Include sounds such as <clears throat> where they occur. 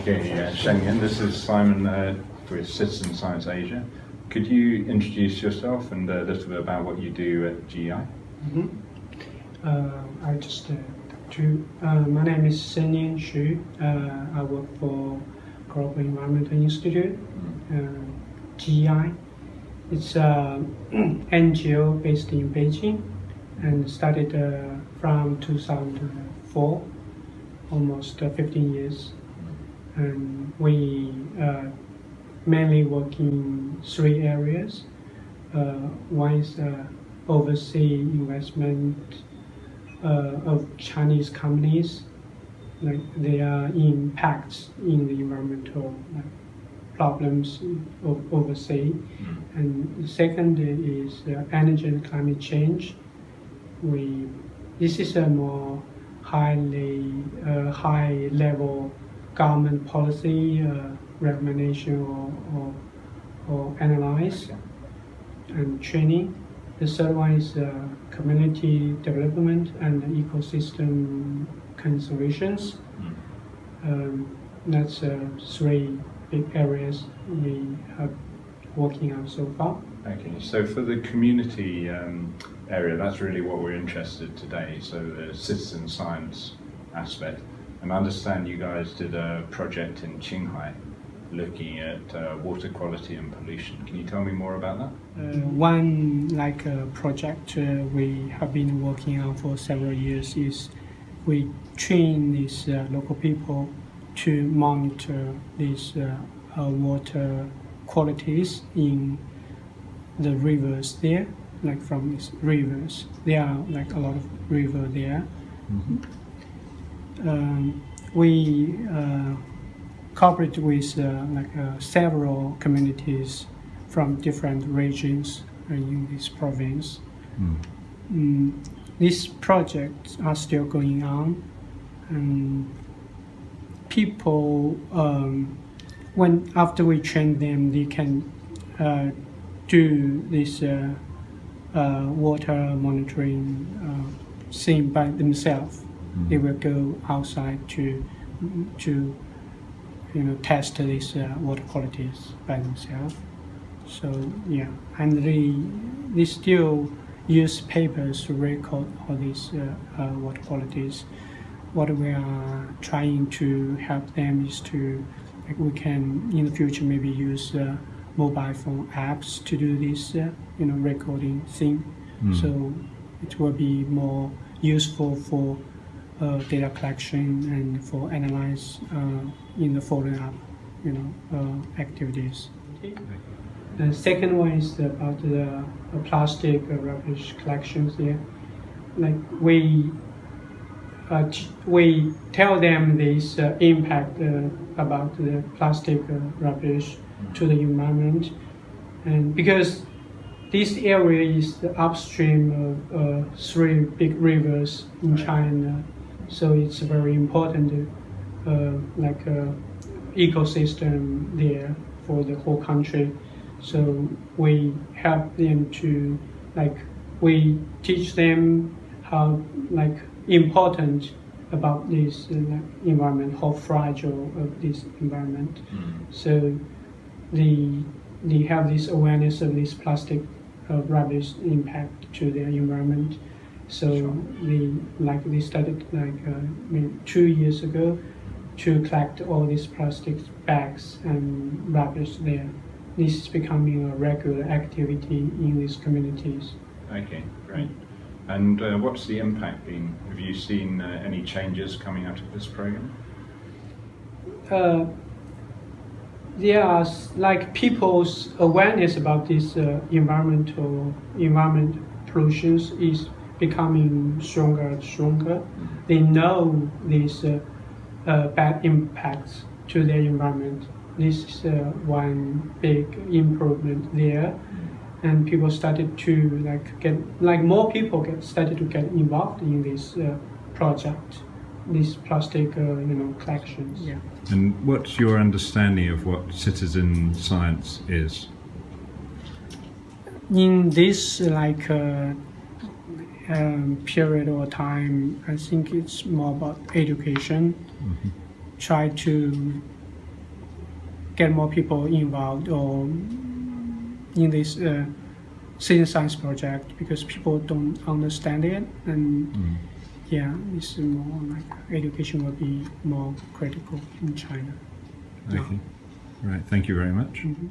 Okay, yeah, Shengyan, this is Simon uh, with Citizen Science Asia. Could you introduce yourself and a little bit about what you do at GEI? Mm -hmm. uh, I just uh, to uh, my name is Senyan Xu. Uh, I work for Global Environmental Institute, uh, GEI. It's <clears throat> an NGO based in Beijing and started from 2004, almost 15 years. And we mainly work in three areas. Uh, one is uh, overseas investment uh, of Chinese companies, like their impacts in the environmental like, problems of overseas. Mm. And the second is energy and climate change. We this is a more highly uh, high level government policy uh, recommendation or, or, or analyze okay. and training. The third one is uh, community development and ecosystem conservations. Mm. Um, that's uh, three big areas we have working on so far. Okay, so for the community um, area, that's really what we're interested today. So the citizen science aspect. And I understand you guys did a project in Qinghai looking at uh, water quality and pollution. Can you tell me more about that? Uh, one like uh, project uh, we have been working on for several years is we train these uh, local people to monitor these uh, water qualities in the rivers there, like from these rivers. There are like a lot of river there. Mm -hmm. Um, we cooperate with uh, like uh, several communities from different regions in this province. Mm. Mm, these projects are still going on, and people, um, when after we train them, they can uh, do this uh, uh, water monitoring uh, thing by themselves. They will go outside to to you know, test these uh, water qualities by themselves. So yeah, and they, they still use papers to record all these uh, uh, water qualities. What we are trying to help them is to, like we can in the future maybe use uh, mobile phone apps to do this, uh, you know, recording thing. Mm. So it will be more useful for data collection and for analyze uh, in the following up, you know, uh, activities. The second one is about the plastic rubbish collections here. Like we uh, we tell them this uh, impact uh, about the plastic rubbish to the environment, and because this area is the upstream of three big rivers in China, so it's a very important, uh, like uh, ecosystem there for the whole country. So we help them to, like, we teach them how, like, important about this uh, environment, how fragile of this environment. Mm. So they, they have this awareness of this plastic uh, rubbish impact to their environment. So we like we started like uh, two years ago to collect all these plastic bags and rubbish there. This is becoming a regular activity in these communities. Okay, great. And uh, what's the impact been? Have you seen uh, any changes coming out of this program? Uh, there are like people's awareness about this uh, environmental environment pollutions is becoming stronger and stronger. They know these uh, uh, bad impacts to their environment. This is uh, one big improvement there, and people started to like get like more people get started to get involved in this uh, project, these plastic uh, you know collections. Yeah. And what's your understanding of what citizen science is? In this like uh, um, period or time, I think it's more about education. Mm -hmm. Try to get more people involved or in this uh, citizen science project because people don't understand it and Mm. yeah, it's more like education will be more critical in China. Okay. Right. Thank you very much. Mhm.